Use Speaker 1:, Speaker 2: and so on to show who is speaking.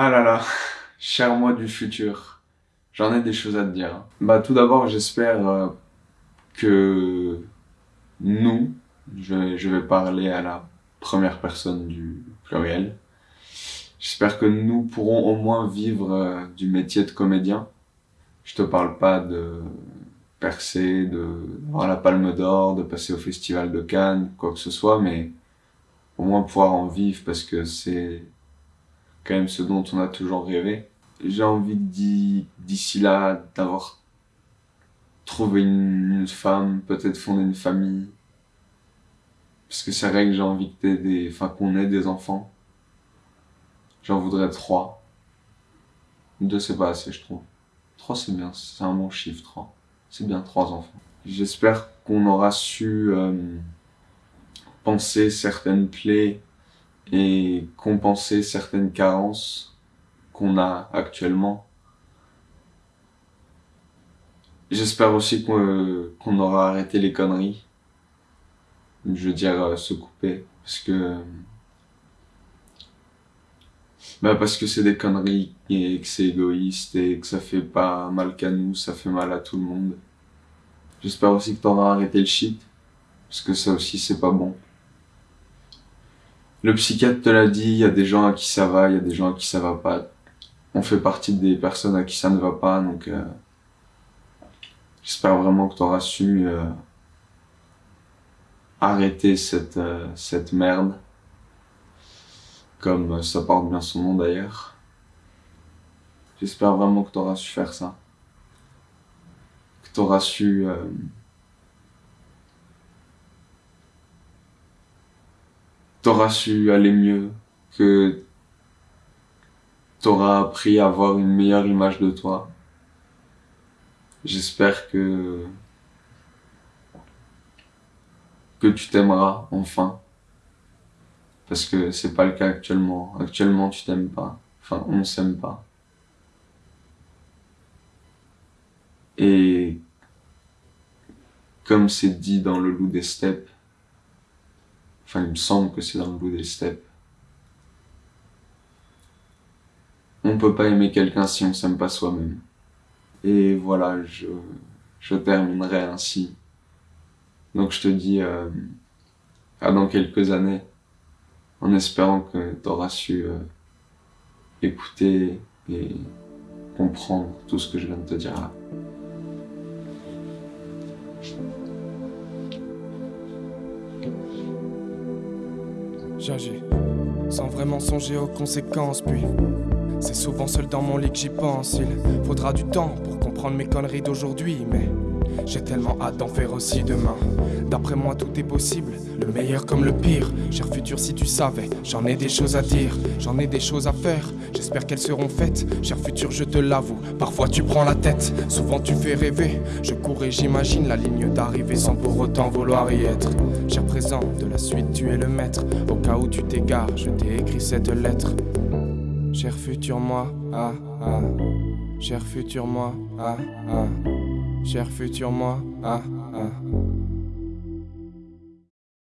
Speaker 1: Ah là là, cher moi du futur, j'en ai des choses à te dire. Bah tout d'abord, j'espère euh, que nous, je, vais parler à la première personne du pluriel, j'espère que nous pourrons au moins vivre euh, du métier de comédien. Je te parle pas de percer, de d'avoir la palme d'or, de passer au festival de Cannes, quoi que ce soit, mais au moins pouvoir en vivre parce que c'est quand même ce dont on a toujours rêvé. J'ai envie d'ici là d'avoir trouvé une, femme, peut-être fonder une famille. Parce que c'est vrai que j'ai envie des, qu'on ait des enfants. J'en voudrais trois. Deux c'est pas assez je trouve. Trois c'est bien, c'est un bon chiffre trois. C'est bien trois enfants. J'espère qu'on aura su euh, penser certaines plaies et compenser certaines carences qu'on a actuellement. J'espère aussi qu'on aura arrêté les conneries. Je veux dire, euh, se couper. Parce que... Bah parce que c'est des conneries et que c'est égoïste et que ça fait pas mal qu'à nous, ça fait mal à tout le monde. J'espère aussi que t'auras arrêté le shit. Parce que ça aussi c'est pas bon. Le psychiatre te l'a dit, il y a des gens à qui ça va, il y a des gens à qui ça va pas. On fait partie des personnes à qui ça ne va pas, donc euh, j'espère vraiment que tu auras su euh, arrêter cette, euh, cette merde, comme ça porte bien son nom d'ailleurs. J'espère vraiment que tu auras su faire ça, que tu auras su t'auras su aller mieux, que t'auras appris à avoir une meilleure image de toi. J'espère que que tu t'aimeras enfin. Parce que c'est pas le cas actuellement. Actuellement, tu t'aimes pas. Enfin, on s'aime pas. Et comme c'est dit dans le loup des steppes, Enfin, il me semble que c'est dans le bout des steppes. On peut pas aimer quelqu'un si on s'aime pas soi-même. Et voilà, je, je terminerai ainsi. Donc je te dis euh, à dans quelques années, en espérant que tu auras su euh, écouter et comprendre tout ce que je viens de te dire là.
Speaker 2: J'agis, sans vraiment songer aux conséquences, puis c'est souvent seul dans mon lit que j'y pense. Il faudra du temps pour comprendre mes conneries d'aujourd'hui, mais j'ai tellement hâte d'en faire aussi demain. D'après moi, tout est possible, le meilleur comme le pire. Cher futur, si tu savais, j'en ai des choses à dire, j'en ai des choses à faire. J'espère qu'elles seront faites. Cher futur, je te l'avoue, parfois tu prends la tête, souvent tu fais rêver. Je cours et j'imagine la ligne d'arrivée sans pour autant vouloir y être. Cher présent, de la suite, tu es le maître. Au cas où tu t'égares, je t'ai écrit cette lettre. Cher futur moi, ah ah. Cher futur moi, ah ah. Cher futur moi, ah ah.